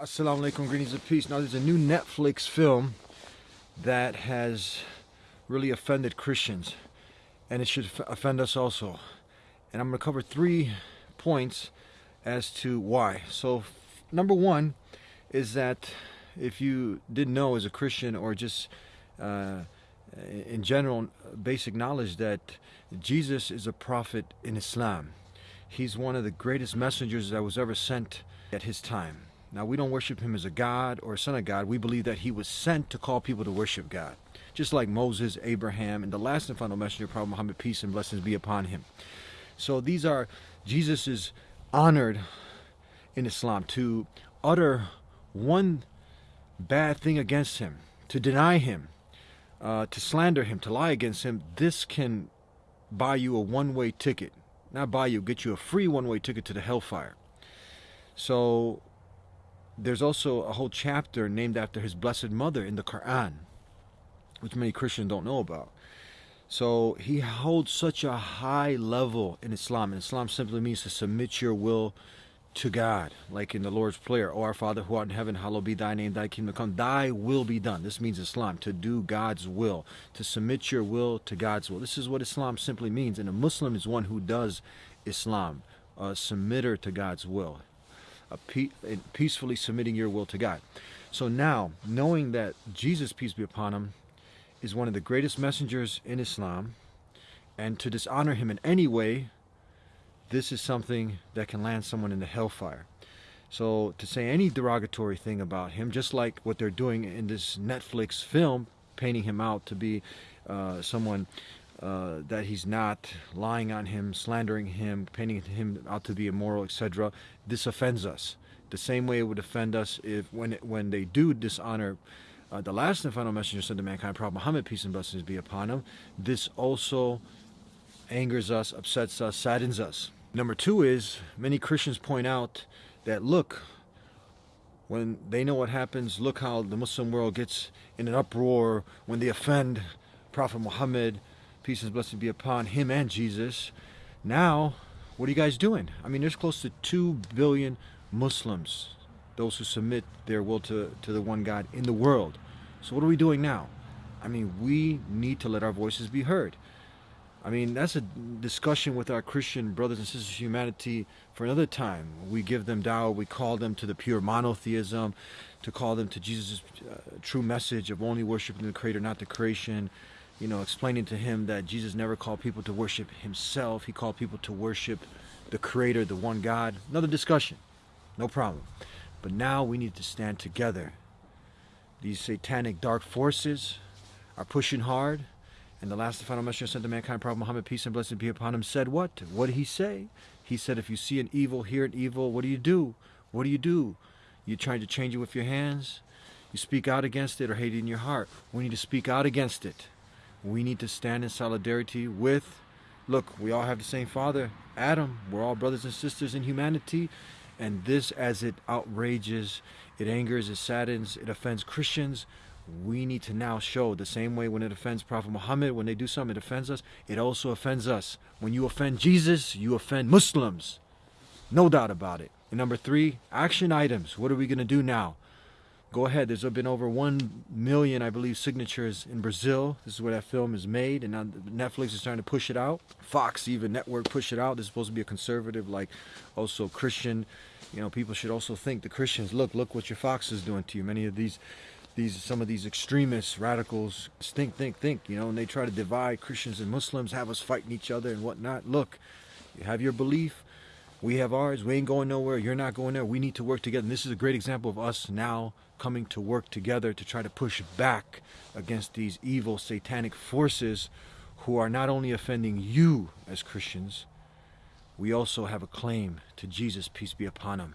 Assalamu alaikum, greetings of peace. Now, there's a new Netflix film that has really offended Christians, and it should offend us also. And I'm going to cover three points as to why. So, number one is that if you didn't know as a Christian or just uh, in general, basic knowledge that Jesus is a prophet in Islam. He's one of the greatest messengers that was ever sent at his time. Now, we don't worship him as a God or a son of God. We believe that he was sent to call people to worship God, just like Moses, Abraham, and the last and final messenger, Prophet Muhammad, peace and blessings be upon him. So these are, Jesus is honored in Islam to utter one bad thing against him, to deny him, uh, to slander him, to lie against him. This can buy you a one way ticket. Not buy you, get you a free one way ticket to the hellfire. So there's also a whole chapter named after his blessed mother in the Quran, which many Christians don't know about. So he holds such a high level in Islam. And Islam simply means to submit your will to God, like in the Lord's Prayer, O our Father who art in heaven, hallowed be thy name, thy kingdom come, thy will be done. This means Islam, to do God's will, to submit your will to God's will. This is what Islam simply means. And a Muslim is one who does Islam, a submitter to God's will pe- peacefully submitting your will to God. So now, knowing that Jesus, peace be upon him, is one of the greatest messengers in Islam, and to dishonor him in any way, this is something that can land someone in the hellfire. So to say any derogatory thing about him, just like what they're doing in this Netflix film, painting him out to be uh, someone uh, that he's not lying on him, slandering him, painting him out to be immoral, etc. This offends us. The same way it would offend us if when it, when they do dishonor uh, the last and final messenger sent to mankind, Prophet Muhammad, peace and blessings be upon him. This also angers us, upsets us, saddens us. Number two is many Christians point out that look, when they know what happens, look how the Muslim world gets in an uproar when they offend Prophet Muhammad, peace and blessing be upon him and Jesus. Now, what are you guys doing? I mean, there's close to 2 billion Muslims, those who submit their will to, to the one God in the world. So, what are we doing now? I mean, we need to let our voices be heard. I mean, that's a discussion with our Christian brothers and sisters of humanity for another time. We give them dawah, we call them to the pure monotheism, to call them to Jesus' uh, true message of only worshiping the Creator, not the creation you know, explaining to him that Jesus never called people to worship himself. He called people to worship the Creator, the one God. Another discussion. No problem. But now we need to stand together. These satanic dark forces are pushing hard. And the last and final messenger sent to mankind, Prophet Muhammad, peace and blessing be upon him, said what? What did he say? He said, if you see an evil, hear an evil, what do you do? What do you do? You trying to change it with your hands? You speak out against it or hate it in your heart? We need to speak out against it we need to stand in solidarity with look we all have the same father adam we're all brothers and sisters in humanity and this as it outrages it angers it saddens it offends christians we need to now show the same way when it offends prophet muhammad when they do something it offends us it also offends us when you offend jesus you offend muslims no doubt about it and number three action items what are we going to do now go ahead. There's been over 1 million, I believe, signatures in Brazil. This is where that film is made, and now Netflix is trying to push it out. Fox, even network, push it out. This is supposed to be a conservative, like also Christian. You know, people should also think the Christians, look, look what your Fox is doing to you. Many of these, these, some of these extremists, radicals, think, think, think. You know, and they try to divide Christians and Muslims, have us fighting each other and whatnot. Look, you have your belief. We have ours. We ain't going nowhere. You're not going there. We need to work together. And this is a great example of us now coming to work together to try to push back against these evil satanic forces who are not only offending you as Christians, we also have a claim to Jesus, peace be upon him,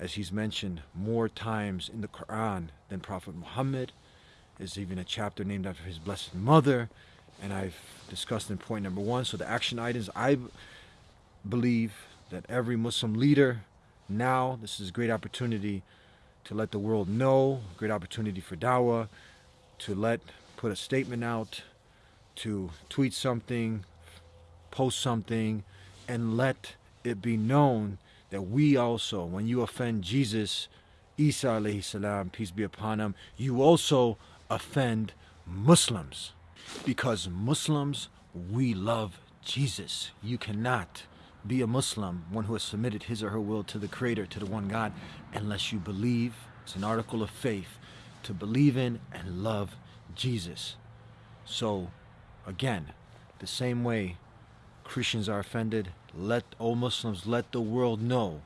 as he's mentioned more times in the Quran than Prophet Muhammad. There's even a chapter named after his blessed mother, and I've discussed in point number one. So the action items, I believe that every Muslim leader now, this is a great opportunity to let the world know, great opportunity for Dawah, to let, put a statement out, to tweet something, post something, and let it be known that we also, when you offend Jesus, Isa alayhi salam, peace be upon him, you also offend Muslims. Because Muslims, we love Jesus. You cannot be a Muslim, one who has submitted his or her will to the Creator, to the one God, unless you believe, it's an article of faith, to believe in and love Jesus. So, again, the same way Christians are offended, let all Muslims let the world know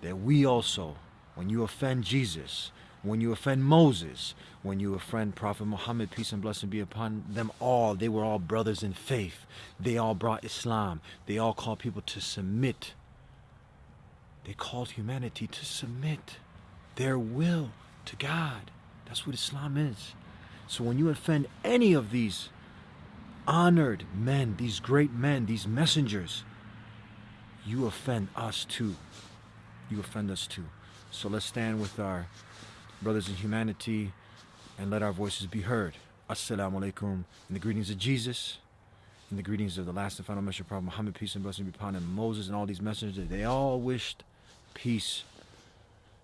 that we also, when you offend Jesus, when you offend Moses, when you offend Prophet Muhammad, peace and blessing be upon them all, they were all brothers in faith. They all brought Islam. They all called people to submit. They called humanity to submit their will to God. That's what Islam is. So when you offend any of these honored men, these great men, these messengers, you offend us too. You offend us too. So let's stand with our brothers in humanity and let our voices be heard. Assalamu alaikum. In the greetings of Jesus, in the greetings of the last and final messenger, Prophet Muhammad, peace and blessing be upon him, Moses and all these messengers, they all wished peace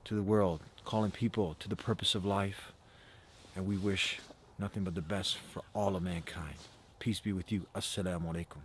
to the world, calling people to the purpose of life. And we wish nothing but the best for all of mankind. Peace be with you. Assalamu alaikum.